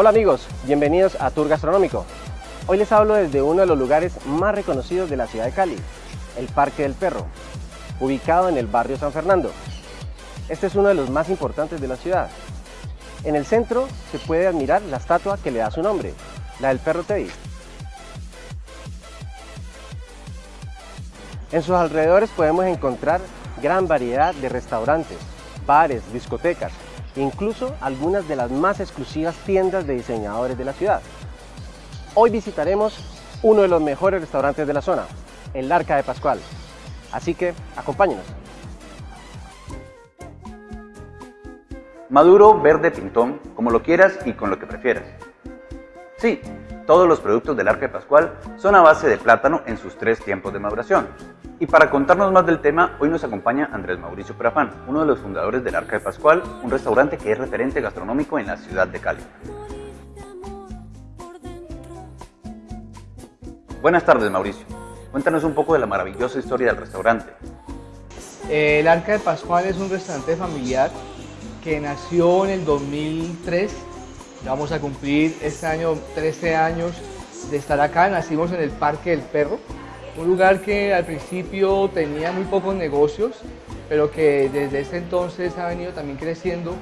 Hola amigos, bienvenidos a Tour Gastronómico. Hoy les hablo desde uno de los lugares más reconocidos de la ciudad de Cali, el Parque del Perro, ubicado en el barrio San Fernando. Este es uno de los más importantes de la ciudad. En el centro se puede admirar la estatua que le da su nombre, la del perro Teddy. En sus alrededores podemos encontrar gran variedad de restaurantes, bares, discotecas, incluso algunas de las más exclusivas tiendas de diseñadores de la ciudad. Hoy visitaremos uno de los mejores restaurantes de la zona, el Arca de Pascual. Así que acompáñenos. Maduro, verde, pintón, como lo quieras y con lo que prefieras. Sí, todos los productos del Arca de Pascual son a base de plátano en sus tres tiempos de maduración. Y para contarnos más del tema, hoy nos acompaña Andrés Mauricio Perafán, uno de los fundadores del Arca de Pascual, un restaurante que es referente gastronómico en la ciudad de Cali. Buenas tardes, Mauricio. Cuéntanos un poco de la maravillosa historia del restaurante. El Arca de Pascual es un restaurante familiar que nació en el 2003 Vamos a cumplir este año 13 años de estar acá. Nacimos en el Parque del Perro, un lugar que al principio tenía muy pocos negocios, pero que desde ese entonces ha venido también creciendo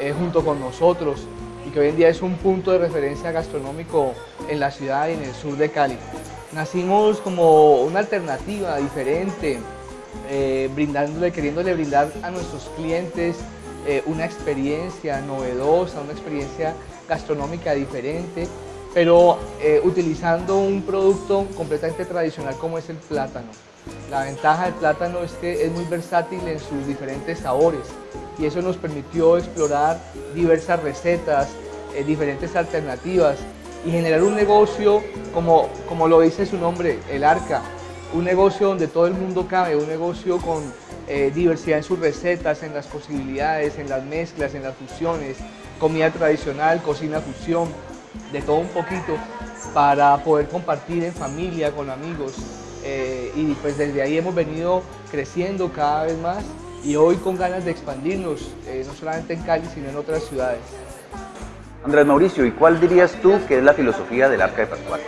eh, junto con nosotros y que hoy en día es un punto de referencia gastronómico en la ciudad y en el sur de Cali. Nacimos como una alternativa diferente, eh, brindándole, queriéndole brindar a nuestros clientes eh, una experiencia novedosa, una experiencia gastronómica diferente, pero eh, utilizando un producto completamente tradicional como es el plátano. La ventaja del plátano es que es muy versátil en sus diferentes sabores y eso nos permitió explorar diversas recetas, eh, diferentes alternativas y generar un negocio como, como lo dice su nombre, el Arca, un negocio donde todo el mundo cabe, un negocio con eh, diversidad en sus recetas, en las posibilidades, en las mezclas, en las fusiones, comida tradicional, cocina fusión, de todo un poquito para poder compartir en familia, con amigos. Eh, y pues desde ahí hemos venido creciendo cada vez más y hoy con ganas de expandirnos, eh, no solamente en Cali, sino en otras ciudades. Andrés Mauricio, ¿y cuál dirías tú que es la filosofía del Arca de Pascual?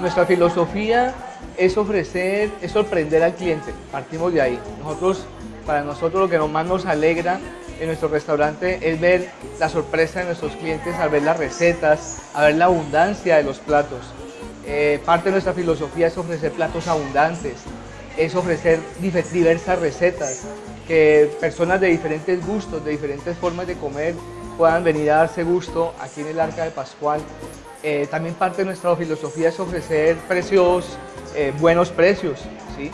Nuestra filosofía es ofrecer, es sorprender al cliente, partimos de ahí. Nosotros, para nosotros lo que más nos alegra en nuestro restaurante es ver la sorpresa de nuestros clientes al ver las recetas, a ver la abundancia de los platos. Eh, parte de nuestra filosofía es ofrecer platos abundantes, es ofrecer diversas recetas, que personas de diferentes gustos, de diferentes formas de comer puedan venir a darse gusto aquí en el Arca de Pascual. Eh, también parte de nuestra filosofía es ofrecer precios, eh, buenos precios, ¿sí?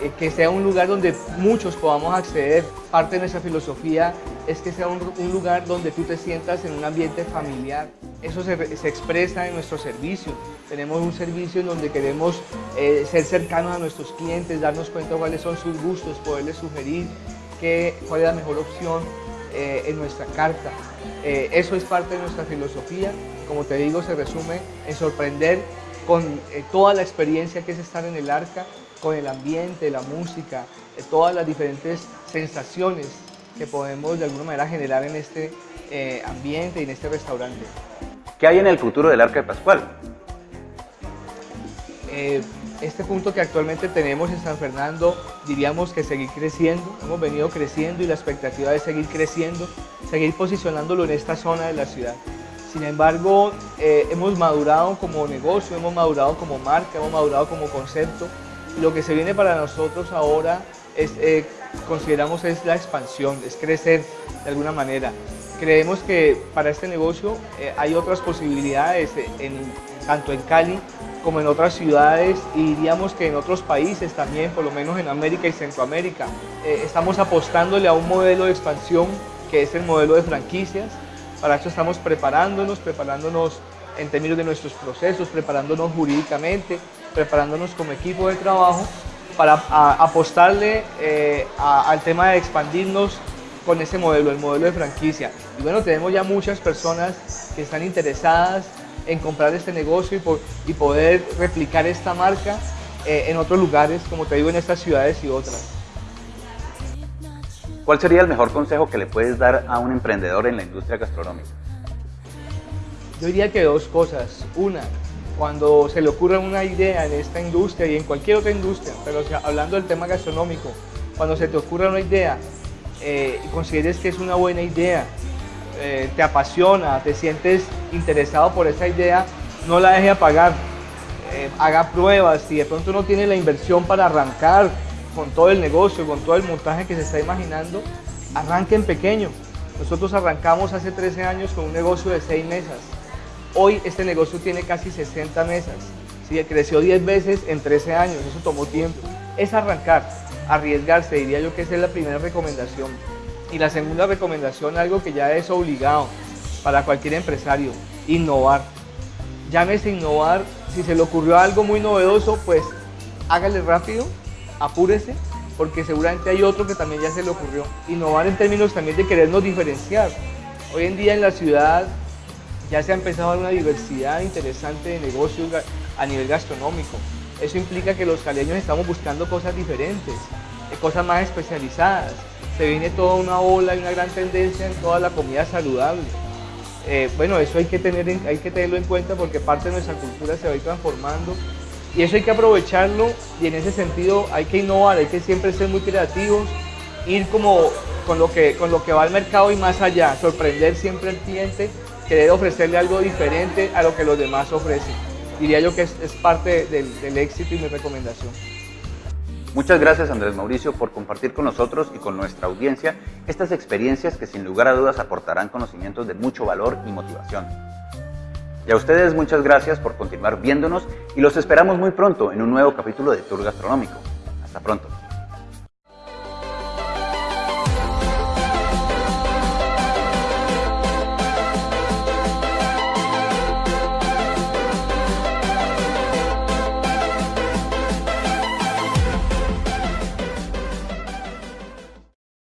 Eh, que sea un lugar donde muchos podamos acceder. Parte de nuestra filosofía es que sea un, lugar donde tú te sientas en un ambiente familiar. Eso se, expresa en nuestro servicio. Tenemos un servicio en donde queremos eh, ser cercanos a nuestros clientes, darnos cuenta cuáles son sus gustos, poderles sugerir qué, cuál es la mejor opción eh, en nuestra carta. eso es parte de nuestra filosofía. Como te digo, se resume en sorprender con toda la experiencia que es estar en el arca con el ambiente, la música, eh, todas las diferentes sensaciones que podemos de alguna manera generar en este eh, ambiente y en este restaurante. ¿Qué hay en el futuro del Arca de Pascual? Eh, este punto que actualmente tenemos en San Fernando, diríamos que seguir creciendo, hemos venido creciendo y la expectativa es seguir creciendo, seguir posicionándolo en esta zona de la ciudad. Sin embargo, hemos madurado como negocio, hemos madurado como marca, hemos madurado como concepto lo que se viene para nosotros ahora es, eh, consideramos es la expansión, es crecer de alguna manera. Creemos que para este negocio eh, hay otras posibilidades en, tanto en Cali como en otras ciudades y diríamos que en otros países también, por lo menos en América y Centroamérica. Eh, estamos apostándole a un modelo de expansión que es el modelo de franquicias. Para eso estamos preparándonos, preparándonos en términos de nuestros procesos, preparándonos jurídicamente, preparándonos como equipo de trabajo para apostarle eh, al tema de expandirnos con ese modelo, el modelo de franquicia. Y bueno, tenemos ya muchas personas que están interesadas en comprar este negocio y, poder replicar esta marca eh, en otros lugares, como te digo, en estas ciudades y otras. ¿Cuál sería el mejor consejo que le puedes dar a un emprendedor en la industria gastronómica? Yo diría que dos cosas. Una, cuando se le ocurre una idea en esta industria y en cualquier otra industria, pero hablando del tema gastronómico, cuando se te ocurre una idea eh, y consideres que es una buena idea, eh, te apasiona, te sientes interesado por esa idea, no la deje apagar. Eh, haga pruebas, si de pronto no tiene la inversión para arrancar con todo el negocio, con todo el montaje que se está imaginando, arranque en pequeño. Nosotros arrancamos hace 13 años con un negocio de 6 mesas. Hoy este negocio tiene casi 60 mesas. ¿sí? Creció 10 veces en 13 años, eso tomó tiempo. Es arrancar, arriesgarse, diría yo que esa es la primera recomendación. Y la segunda recomendación, algo que ya es obligado para cualquier empresario, innovar. Llámese innovar, si se le ocurrió algo muy novedoso, pues hágale rápido, apúrese, porque seguramente hay otro que también ya se le ocurrió. Innovar en términos también de querernos diferenciar. Hoy en día en la ciudad ya se ha empezado a dar una diversidad interesante de negocios a nivel gastronómico. Eso implica que los caleños estamos buscando cosas diferentes, eh, cosas más especializadas se viene toda una ola y una gran tendencia en toda la comida saludable. Eh, bueno, eso hay que, tener hay que tenerlo en cuenta porque parte de nuestra cultura se va a ir transformando y eso hay que aprovecharlo y en ese sentido hay que innovar, hay que siempre ser muy creativos, ir como con lo que, con lo que va al mercado y más allá, sorprender siempre al cliente, querer ofrecerle algo diferente a lo que los demás ofrecen. Diría yo que es, parte del, del éxito y mi recomendación. Muchas gracias Andrés Mauricio por compartir con nosotros y con nuestra audiencia estas experiencias que sin lugar a dudas aportarán conocimientos de mucho valor y motivación. Y a ustedes muchas gracias por continuar viéndonos y los esperamos muy pronto en un nuevo capítulo de Tour Gastronómico. Hasta pronto.